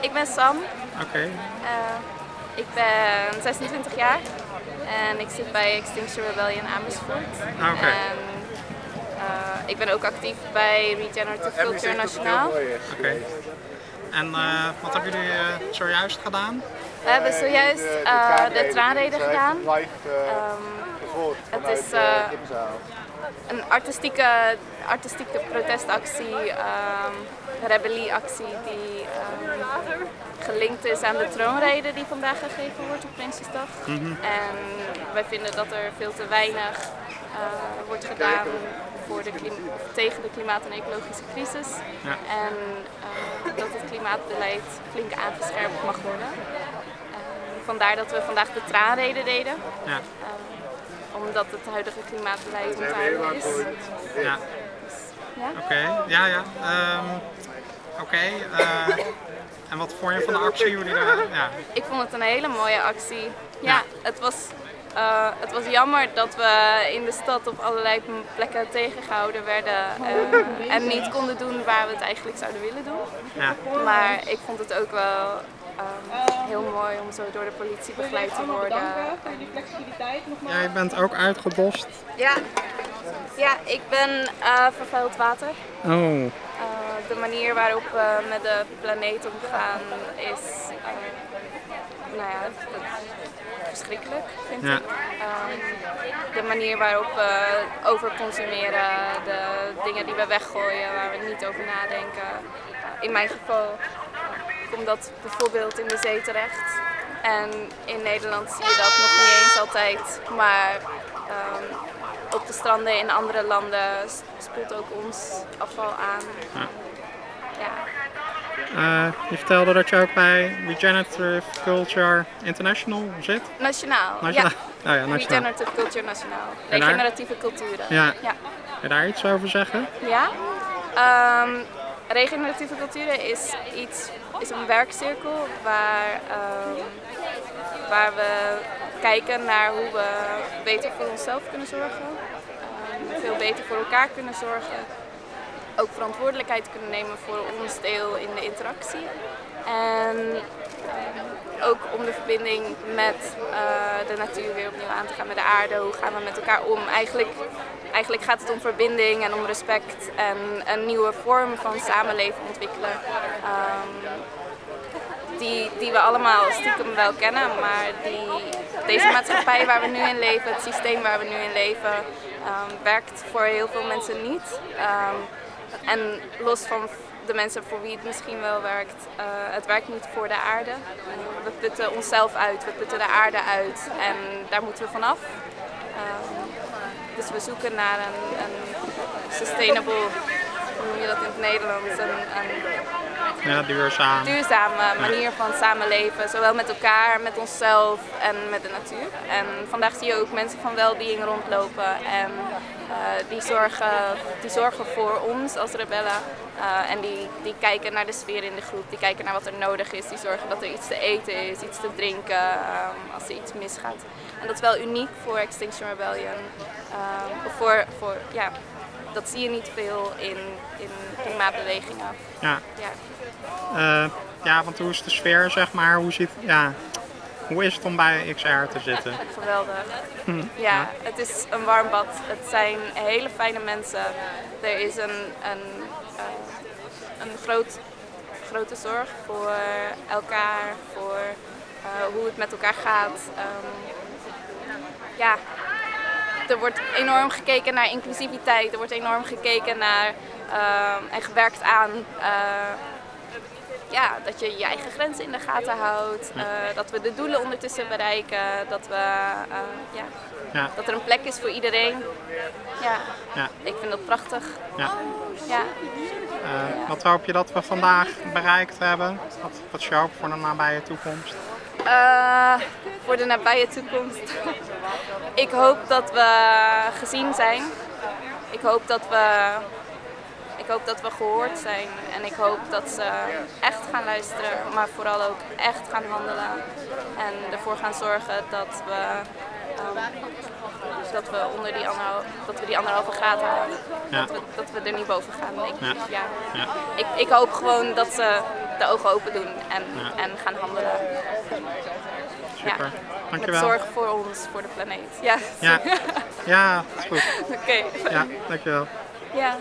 ik ben Sam. Oké. Uh, ik ben 26 jaar en ik zit bij Extinction Rebellion Amersfoort. Ah, oké. En uh, ik ben ook actief bij Regenerative Culture Nationaal. Oké. En uh, wat hebben jullie zojuist gedaan? We hebben zojuist de traanreden gedaan. Um, het is een artistieke, artistieke protestactie, um, rebellieactie die um, gelinkt is aan de troonrede die vandaag gegeven wordt op Prinsjesdag. Mm -hmm. En wij vinden dat er veel te weinig uh, wordt gedaan voor de tegen de klimaat- en ecologische crisis. Ja. En uh, dat het klimaatbeleid flink aangescherpt mag worden. vandaar dat we vandaag de traanrede deden. Ja omdat het huidige klimaatbeleid onthouden is. Ja. Ja? Oké, ja, ja. Um, Oké. Okay. Uh, en wat vond je van de actie? Jullie er, ja. Ik vond het een hele mooie actie. Ja, ja. Het, was, uh, het was jammer dat we in de stad op allerlei plekken tegengehouden werden uh, en niet konden doen waar we het eigenlijk zouden willen doen. Ja. Maar ik vond het ook wel Um, heel mooi om zo door de politie begeleid te worden. voor jullie flexibiliteit nogmaals. Jij bent ook uitgedost. Ja, ja ik ben uh, vervuild water. Oh. De manier waarop we met de planeet omgaan is uh, nou ja, verschrikkelijk, vind ja. ik. Um, de manier waarop we overconsumeren, de dingen die we weggooien, waar we niet over nadenken. In mijn geval komt dat bijvoorbeeld in de zee terecht. En in Nederland zie je dat nog niet eens altijd, maar um, op de stranden in andere landen spoelt ook ons afval aan. Ja. ja. Uh, je vertelde dat je ook bij Regenerative Culture International zit? Nationaal, nationaal. ja. Oh ja nationaal. Regenerative Culture Nationaal. Regeneratieve culturen. Ja. ja. Kun je daar iets over zeggen? Ja. Um, regeneratieve culturen is, iets, is een werkcirkel waar, um, waar we kijken naar hoe we beter voor onszelf kunnen zorgen, veel beter voor elkaar kunnen zorgen, ook verantwoordelijkheid kunnen nemen voor ons deel in de interactie. En ook om de verbinding met uh, de natuur weer opnieuw aan te gaan, met de aarde. Hoe gaan we met elkaar om? Eigenlijk, eigenlijk gaat het om verbinding en om respect en een nieuwe vorm van samenleven ontwikkelen. Um, die, die we allemaal stiekem wel kennen, maar die, deze maatschappij waar we nu in leven, het systeem waar we nu in leven, um, werkt voor heel veel mensen niet. Um, en los van de mensen voor wie het misschien wel werkt, uh, het werkt niet voor de aarde. We putten onszelf uit, we putten de aarde uit en daar moeten we vanaf. Um, dus we zoeken naar een, een sustainable, hoe noem je dat in het Nederlands, ja, duurzaam. duurzame manier van samenleven. Zowel met elkaar, met onszelf en met de natuur. En vandaag zie je ook mensen van well-being rondlopen en uh, die, zorgen, die zorgen voor ons als rebellen. Uh, en die, die kijken naar de sfeer in de groep, die kijken naar wat er nodig is, die zorgen dat er iets te eten is, iets te drinken um, als er iets misgaat. En dat is wel uniek voor Extinction Rebellion. Voor, voor, ja, dat zie je niet veel in, in klimaatbewegingen. Ja. Ja. Uh, ja, want hoe is de sfeer, zeg maar? Hoe, zit, ja, hoe is het om bij XR te zitten? Geweldig. Hm. Ja, ja, het is een warm bad. Het zijn hele fijne mensen. Er is een, een, uh, een groot, grote zorg voor elkaar, voor uh, hoe het met elkaar gaat. Um, ja, er wordt enorm gekeken naar inclusiviteit, er wordt enorm gekeken naar uh, en gewerkt aan uh, ja, dat je je eigen grenzen in de gaten houdt, uh, dat we de doelen ondertussen bereiken, dat, we, ja, ja. dat er een plek is voor iedereen. Ja, ja. ik vind dat prachtig. Ja. Ja. Wat hoop je dat we vandaag bereikt hebben? Wat, wat is je hoop voor de nabije toekomst? Uh, voor de nabije toekomst. ik hoop dat we gezien zijn. Ik hoop dat we, ik hoop dat we gehoord zijn. En ik hoop dat ze echt gaan luisteren, maar vooral ook echt gaan handelen. En ervoor gaan zorgen dat we, um, dat we, onder die dat we die anderhalve graad halen. Ja. Dat, we, dat, we, er niet boven gaan. Ik, ja. ja. Ik, ik, hoop gewoon dat ze de ogen open doen en, en gaan handelen. Met zorg voor ons, voor de planeet. Ja, ja. ja goed. Oké. Ja, dankjewel. Ja.